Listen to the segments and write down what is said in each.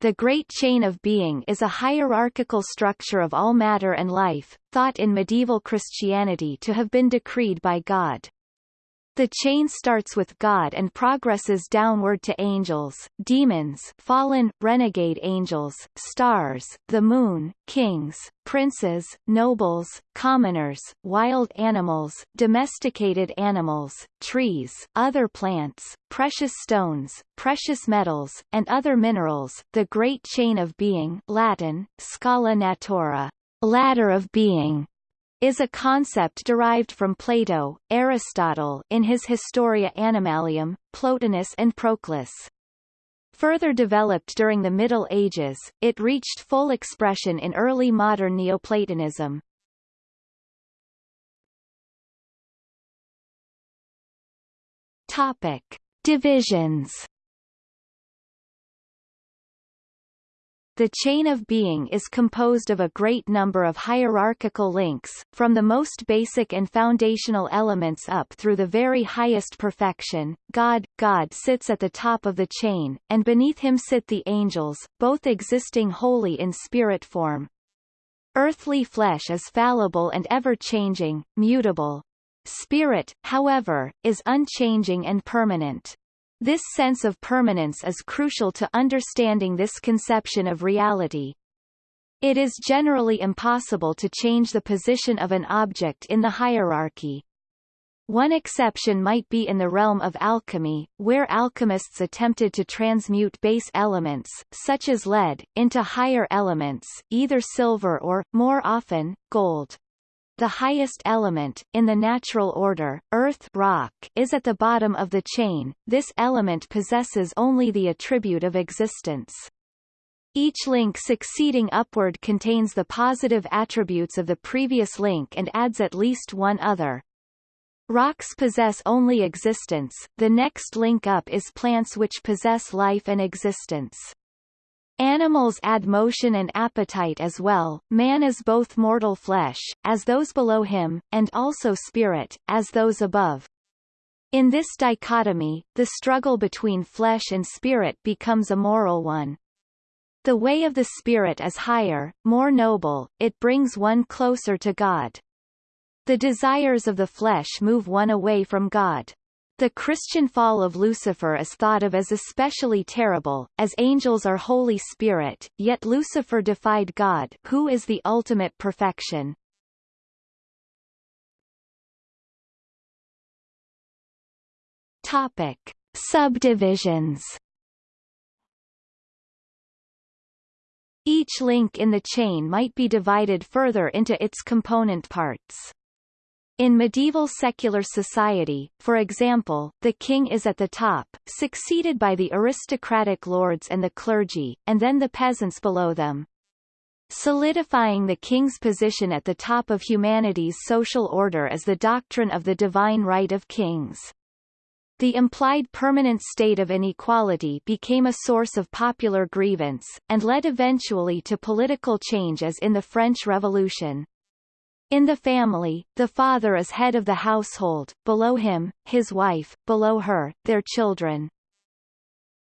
the Great Chain of Being is a hierarchical structure of all matter and life, thought in medieval Christianity to have been decreed by God. The chain starts with God and progresses downward to angels, demons fallen, renegade angels, stars, the moon, kings, princes, nobles, commoners, wild animals, domesticated animals, trees, other plants, precious stones, precious metals, and other minerals. The Great Chain of Being Latin, Scala Natura, ladder of being, is a concept derived from Plato, Aristotle in his Historia Animalium, Plotinus and Proclus. Further developed during the Middle Ages, it reached full expression in early modern Neoplatonism. Topic. Divisions The chain of being is composed of a great number of hierarchical links, from the most basic and foundational elements up through the very highest perfection. God, God sits at the top of the chain, and beneath him sit the angels, both existing wholly in spirit form. Earthly flesh is fallible and ever-changing, mutable. Spirit, however, is unchanging and permanent. This sense of permanence is crucial to understanding this conception of reality. It is generally impossible to change the position of an object in the hierarchy. One exception might be in the realm of alchemy, where alchemists attempted to transmute base elements, such as lead, into higher elements, either silver or, more often, gold. The highest element, in the natural order, earth rock, is at the bottom of the chain, this element possesses only the attribute of existence. Each link succeeding upward contains the positive attributes of the previous link and adds at least one other. Rocks possess only existence, the next link up is plants which possess life and existence. Animals add motion and appetite as well, man is both mortal flesh, as those below him, and also spirit, as those above. In this dichotomy, the struggle between flesh and spirit becomes a moral one. The way of the spirit is higher, more noble, it brings one closer to God. The desires of the flesh move one away from God. The Christian fall of Lucifer is thought of as especially terrible, as angels are Holy Spirit, yet Lucifer defied God who is the ultimate perfection. Topic. Subdivisions Each link in the chain might be divided further into its component parts. In medieval secular society, for example, the king is at the top, succeeded by the aristocratic lords and the clergy, and then the peasants below them. Solidifying the king's position at the top of humanity's social order is the doctrine of the divine right of kings. The implied permanent state of inequality became a source of popular grievance, and led eventually to political change as in the French Revolution. In the family, the father is head of the household, below him, his wife, below her, their children.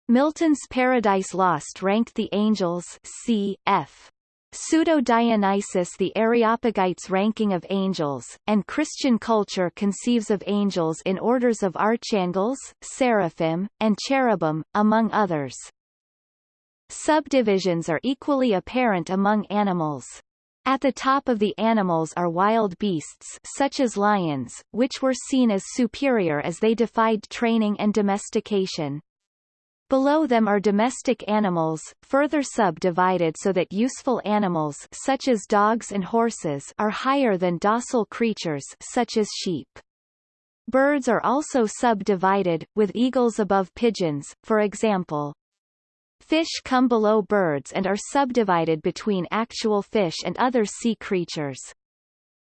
Milton's Paradise Lost ranked the angels c. f. Pseudo-Dionysius the Areopagites ranking of angels, and Christian culture conceives of angels in orders of archangels, seraphim, and cherubim, among others. Subdivisions are equally apparent among animals. At the top of the animals are wild beasts such as lions, which were seen as superior as they defied training and domestication. Below them are domestic animals, further subdivided so that useful animals such as dogs and horses are higher than docile creatures such as sheep. Birds are also subdivided, with eagles above pigeons, for example. Fish come below birds and are subdivided between actual fish and other sea creatures.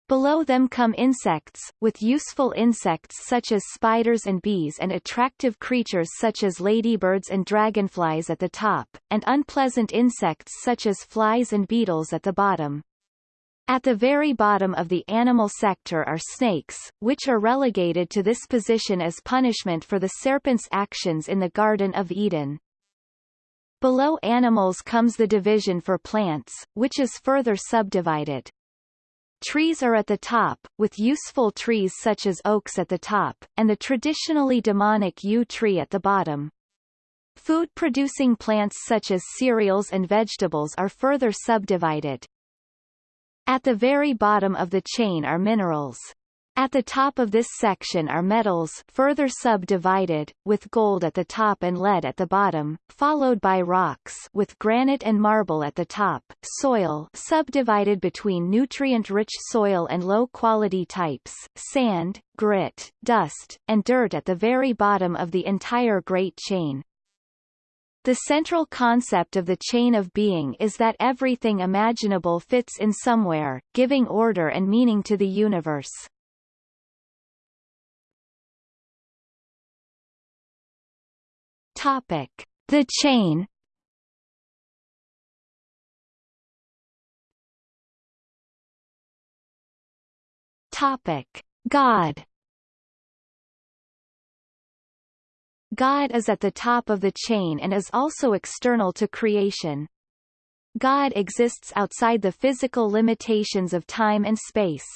Below them come insects, with useful insects such as spiders and bees and attractive creatures such as ladybirds and dragonflies at the top, and unpleasant insects such as flies and beetles at the bottom. At the very bottom of the animal sector are snakes, which are relegated to this position as punishment for the serpent's actions in the Garden of Eden. Below animals comes the division for plants, which is further subdivided. Trees are at the top, with useful trees such as oaks at the top, and the traditionally demonic yew tree at the bottom. Food-producing plants such as cereals and vegetables are further subdivided. At the very bottom of the chain are minerals. At the top of this section are metals further subdivided, with gold at the top and lead at the bottom, followed by rocks with granite and marble at the top, soil subdivided between nutrient-rich soil and low-quality types, sand, grit, dust, and dirt at the very bottom of the entire Great Chain. The central concept of the chain of being is that everything imaginable fits in somewhere, giving order and meaning to the universe. Topic: The chain. Topic: God. God is at the top of the chain and is also external to creation. God exists outside the physical limitations of time and space.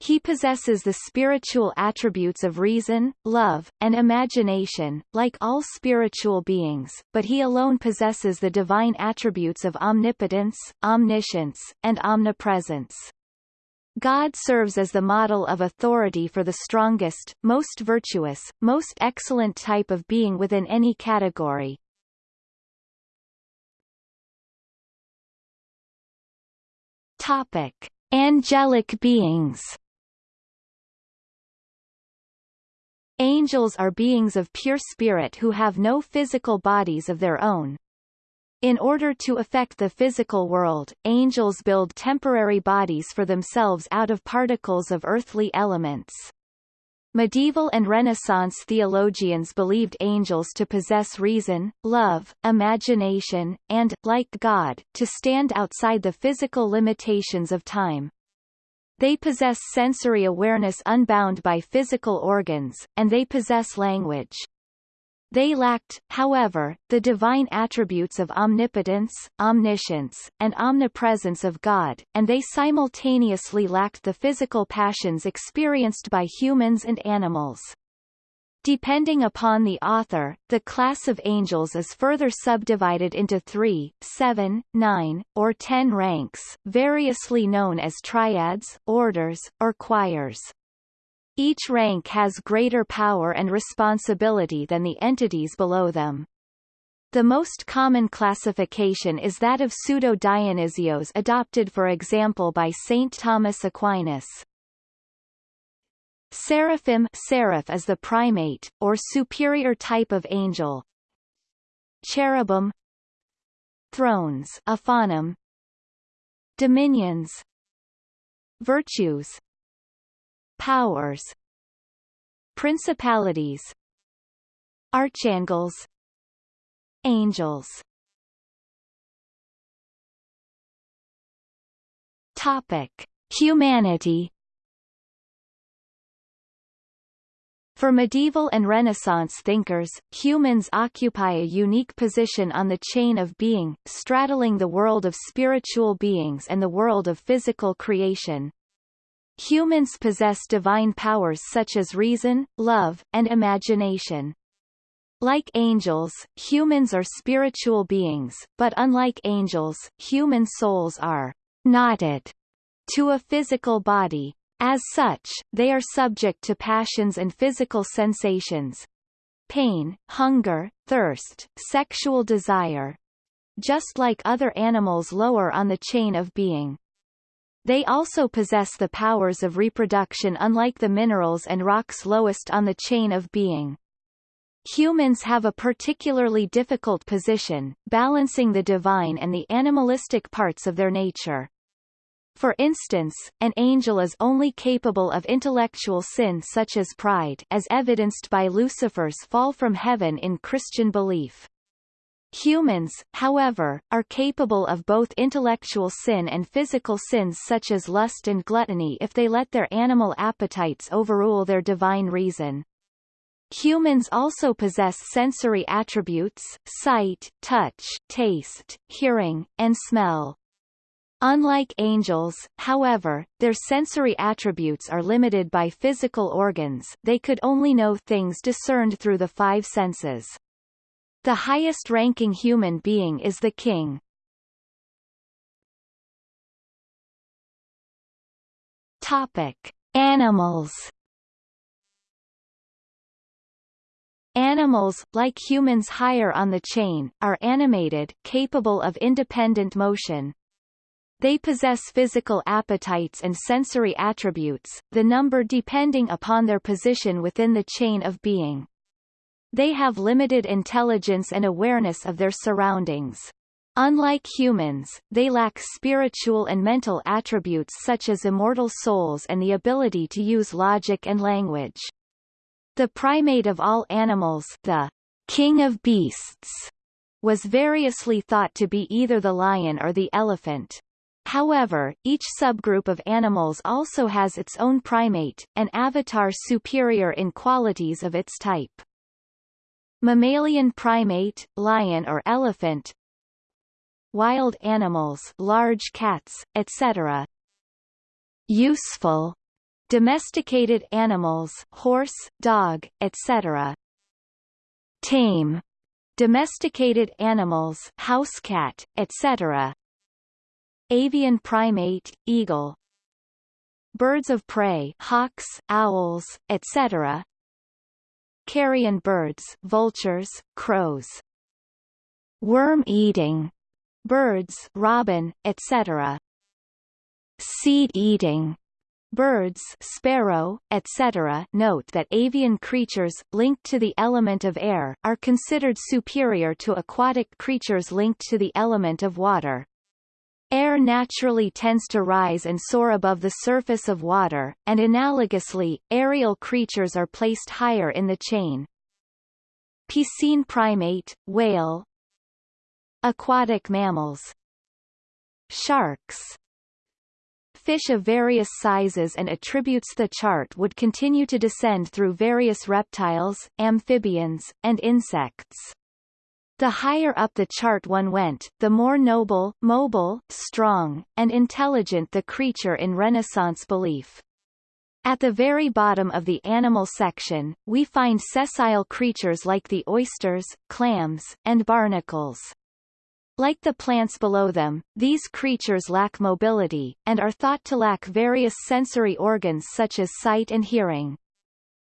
He possesses the spiritual attributes of reason, love, and imagination, like all spiritual beings, but he alone possesses the divine attributes of omnipotence, omniscience, and omnipresence. God serves as the model of authority for the strongest, most virtuous, most excellent type of being within any category. Topic. Angelic beings Angels are beings of pure spirit who have no physical bodies of their own. In order to affect the physical world, angels build temporary bodies for themselves out of particles of earthly elements. Medieval and Renaissance theologians believed angels to possess reason, love, imagination, and, like God, to stand outside the physical limitations of time. They possess sensory awareness unbound by physical organs, and they possess language. They lacked, however, the divine attributes of omnipotence, omniscience, and omnipresence of God, and they simultaneously lacked the physical passions experienced by humans and animals. Depending upon the author, the class of angels is further subdivided into three, seven, nine, or ten ranks, variously known as triads, orders, or choirs. Each rank has greater power and responsibility than the entities below them. The most common classification is that of pseudo-Dionysius adopted for example by St. Thomas Aquinas. Seraphim seraph is the primate, or superior type of angel. Cherubim. Thrones ophanim, Dominions. Virtues. Powers. Principalities. Archangels. Angels. Topic. Humanity For medieval and Renaissance thinkers, humans occupy a unique position on the chain of being, straddling the world of spiritual beings and the world of physical creation. Humans possess divine powers such as reason, love, and imagination. Like angels, humans are spiritual beings, but unlike angels, human souls are knotted to a physical body. As such, they are subject to passions and physical sensations pain, hunger, thirst, sexual desire just like other animals lower on the chain of being. They also possess the powers of reproduction unlike the minerals and rocks lowest on the chain of being. Humans have a particularly difficult position, balancing the divine and the animalistic parts of their nature. For instance, an angel is only capable of intellectual sin such as pride as evidenced by Lucifer's fall from heaven in Christian belief. Humans, however, are capable of both intellectual sin and physical sins such as lust and gluttony if they let their animal appetites overrule their divine reason. Humans also possess sensory attributes, sight, touch, taste, hearing, and smell. Unlike angels, however, their sensory attributes are limited by physical organs they could only know things discerned through the five senses. The highest-ranking human being is the king. Topic. Animals Animals, like humans higher on the chain, are animated, capable of independent motion. They possess physical appetites and sensory attributes, the number depending upon their position within the chain of being. They have limited intelligence and awareness of their surroundings. Unlike humans, they lack spiritual and mental attributes such as immortal souls and the ability to use logic and language. The primate of all animals the king of beasts was variously thought to be either the lion or the elephant. However, each subgroup of animals also has its own primate, an avatar superior in qualities of its type. Mammalian primate, lion or elephant Wild animals large cats, etc. Useful Domesticated animals horse, dog, etc. Tame Domesticated animals house cat, etc. Avian primate, eagle Birds of prey hawks, owls, etc. Carrion birds vultures, crows Worm-eating birds robin, etc. Seed-eating birds sparrow, etc. Note that avian creatures, linked to the element of air, are considered superior to aquatic creatures linked to the element of water. Air naturally tends to rise and soar above the surface of water, and analogously, aerial creatures are placed higher in the chain. Piscine primate, whale Aquatic mammals Sharks fish of various sizes and attributes the chart would continue to descend through various reptiles, amphibians, and insects. The higher up the chart one went, the more noble, mobile, strong, and intelligent the creature in Renaissance belief. At the very bottom of the animal section, we find sessile creatures like the oysters, clams, and barnacles. Like the plants below them, these creatures lack mobility, and are thought to lack various sensory organs such as sight and hearing.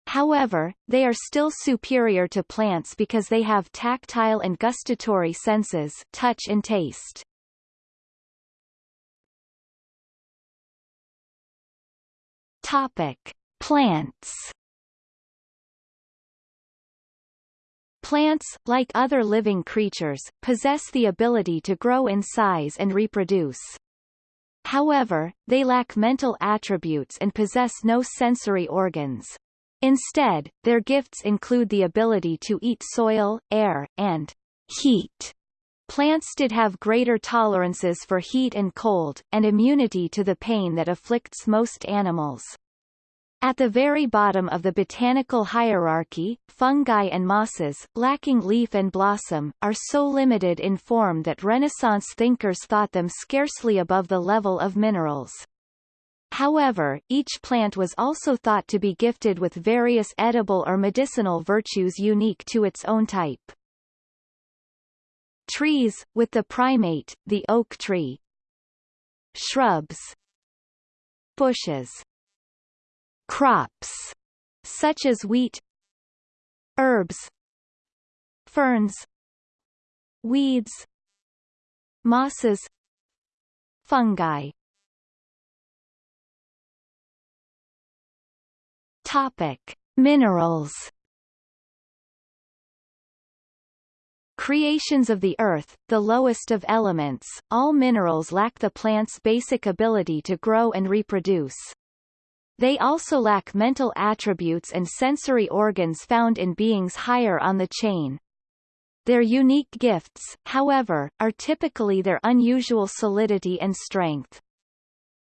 However, they are still superior to plants because they have tactile and gustatory senses touch and taste. Topic. Plants Plants, like other living creatures, possess the ability to grow in size and reproduce. However, they lack mental attributes and possess no sensory organs. Instead, their gifts include the ability to eat soil, air, and heat. Plants did have greater tolerances for heat and cold, and immunity to the pain that afflicts most animals. At the very bottom of the botanical hierarchy, fungi and mosses, lacking leaf and blossom, are so limited in form that Renaissance thinkers thought them scarcely above the level of minerals. However, each plant was also thought to be gifted with various edible or medicinal virtues unique to its own type. Trees, with the primate, the oak tree. Shrubs. Bushes. Crops such as wheat. Herbs. Ferns. Weeds. Mosses. Fungi topic minerals Creations of the earth, the lowest of elements, all minerals lack the plant's basic ability to grow and reproduce. They also lack mental attributes and sensory organs found in beings higher on the chain. Their unique gifts, however, are typically their unusual solidity and strength.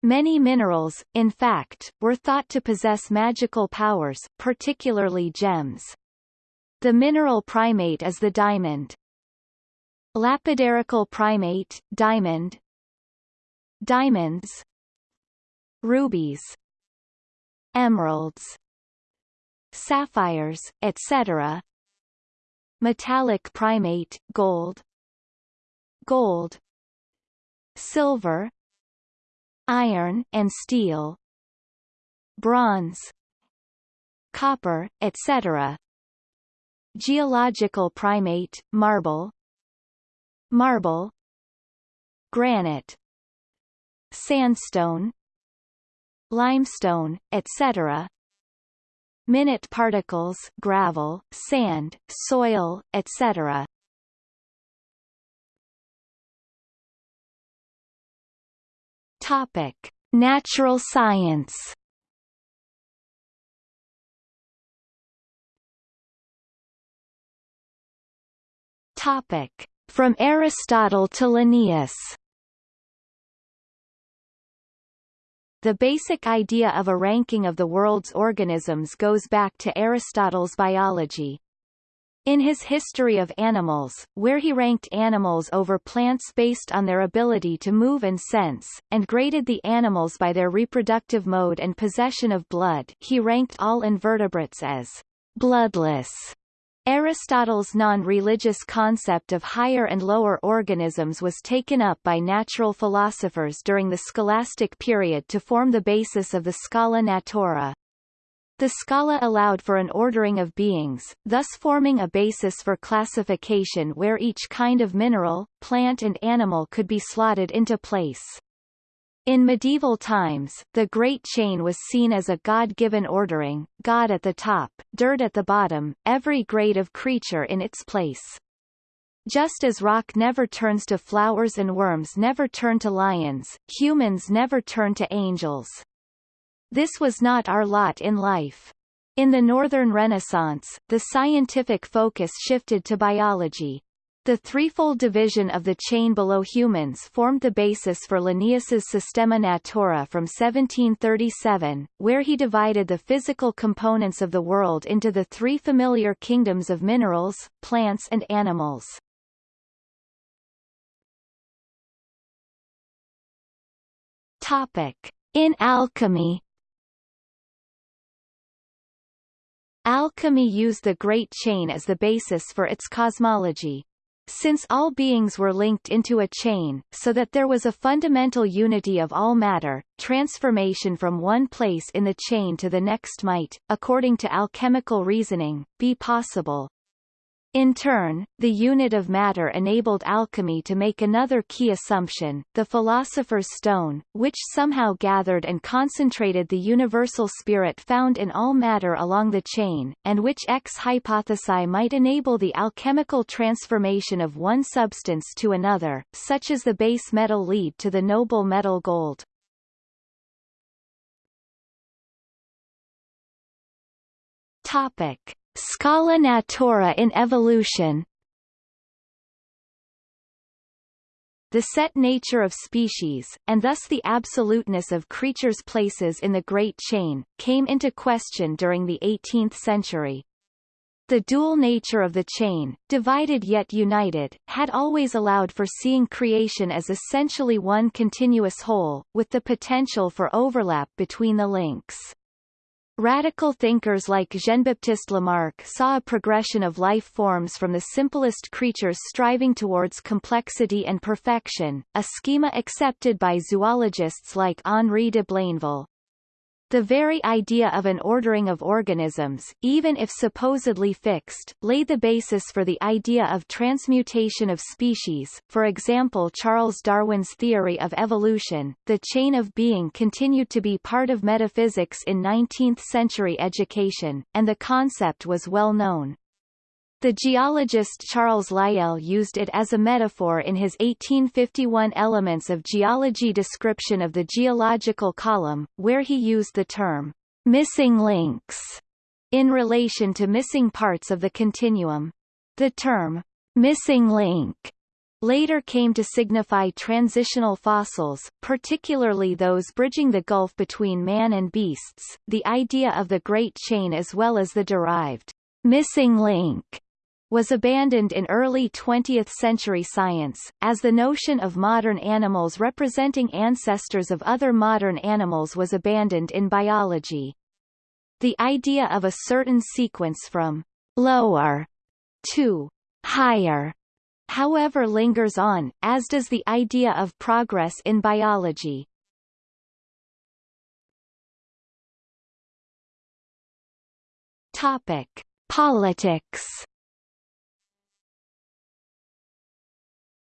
Many minerals, in fact, were thought to possess magical powers, particularly gems. The mineral primate is the diamond. Lapidarical primate, diamond. Diamonds. Rubies. Emeralds. Sapphires, etc. Metallic primate, gold. Gold. Silver Iron and steel Bronze Copper, etc. Geological primate, marble Marble Granite Sandstone Limestone, etc. Minute particles gravel, sand, soil, etc. Topic: Natural science. Topic: From Aristotle to Linnaeus. The basic idea of a ranking of the world's organisms goes back to Aristotle's biology. In his History of Animals, where he ranked animals over plants based on their ability to move and sense, and graded the animals by their reproductive mode and possession of blood he ranked all invertebrates as bloodless. Aristotle's non-religious concept of higher and lower organisms was taken up by natural philosophers during the scholastic period to form the basis of the Scala Natura. The Scala allowed for an ordering of beings, thus forming a basis for classification where each kind of mineral, plant and animal could be slotted into place. In medieval times, the Great Chain was seen as a God-given ordering, God at the top, dirt at the bottom, every grade of creature in its place. Just as rock never turns to flowers and worms never turn to lions, humans never turn to angels. This was not our lot in life. In the Northern Renaissance, the scientific focus shifted to biology. The threefold division of the chain below humans formed the basis for Linnaeus's Systema Naturae from 1737, where he divided the physical components of the world into the three familiar kingdoms of minerals, plants and animals. Topic. In alchemy Alchemy used the Great Chain as the basis for its cosmology. Since all beings were linked into a chain, so that there was a fundamental unity of all matter, transformation from one place in the chain to the next might, according to alchemical reasoning, be possible. In turn, the unit of matter enabled alchemy to make another key assumption, the philosopher's stone, which somehow gathered and concentrated the universal spirit found in all matter along the chain, and which ex hypothesi might enable the alchemical transformation of one substance to another, such as the base metal lead to the noble metal gold. Topic. Scala natura in evolution The set nature of species, and thus the absoluteness of creatures' places in the Great Chain, came into question during the 18th century. The dual nature of the chain, divided yet united, had always allowed for seeing creation as essentially one continuous whole, with the potential for overlap between the links. Radical thinkers like Jean-Baptiste Lamarck saw a progression of life forms from the simplest creatures striving towards complexity and perfection, a schema accepted by zoologists like Henri de Blainville. The very idea of an ordering of organisms, even if supposedly fixed, laid the basis for the idea of transmutation of species, for example Charles Darwin's theory of evolution. The chain of being continued to be part of metaphysics in 19th-century education, and the concept was well known. The geologist Charles Lyell used it as a metaphor in his 1851 Elements of Geology description of the geological column, where he used the term missing links in relation to missing parts of the continuum. The term missing link later came to signify transitional fossils, particularly those bridging the gulf between man and beasts, the idea of the Great Chain as well as the derived missing link was abandoned in early 20th century science, as the notion of modern animals representing ancestors of other modern animals was abandoned in biology. The idea of a certain sequence from lower to higher however lingers on, as does the idea of progress in biology. Topic: Politics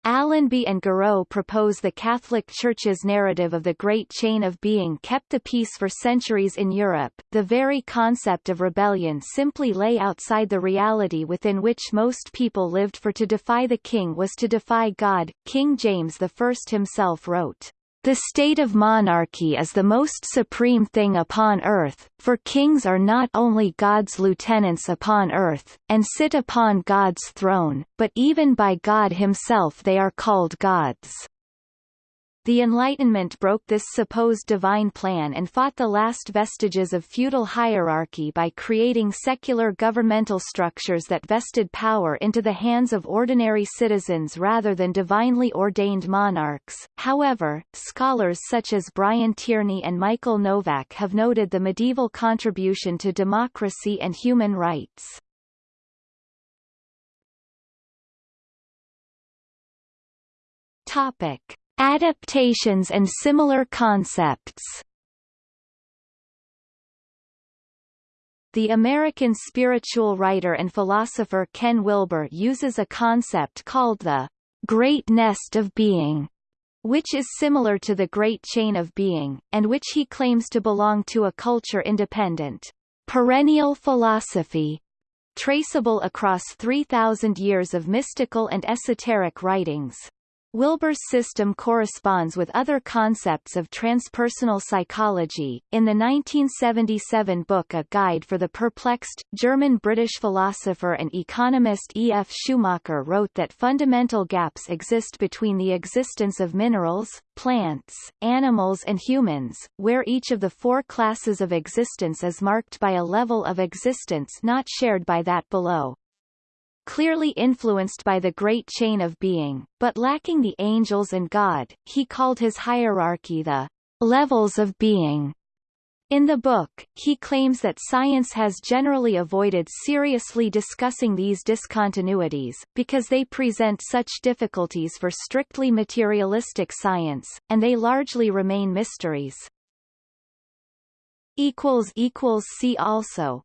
Allenby and Garreau propose the Catholic Church's narrative of the Great Chain of Being kept the peace for centuries in Europe. The very concept of rebellion simply lay outside the reality within which most people lived for to defy the king was to defy God. King James I himself wrote, the state of monarchy is the most supreme thing upon earth, for kings are not only God's lieutenants upon earth, and sit upon God's throne, but even by God himself they are called gods. The Enlightenment broke this supposed divine plan and fought the last vestiges of feudal hierarchy by creating secular governmental structures that vested power into the hands of ordinary citizens rather than divinely ordained monarchs. However, scholars such as Brian Tierney and Michael Novak have noted the medieval contribution to democracy and human rights. Topic. Adaptations and similar concepts The American spiritual writer and philosopher Ken Wilber uses a concept called the Great Nest of Being, which is similar to the Great Chain of Being, and which he claims to belong to a culture-independent, perennial philosophy, traceable across 3,000 years of mystical and esoteric writings. Wilber's system corresponds with other concepts of transpersonal psychology. In the 1977 book A Guide for the Perplexed, German-British philosopher and economist E. F. Schumacher wrote that fundamental gaps exist between the existence of minerals, plants, animals and humans, where each of the four classes of existence is marked by a level of existence not shared by that below clearly influenced by the great chain of being, but lacking the angels and God, he called his hierarchy the levels of being. In the book, he claims that science has generally avoided seriously discussing these discontinuities, because they present such difficulties for strictly materialistic science, and they largely remain mysteries. See also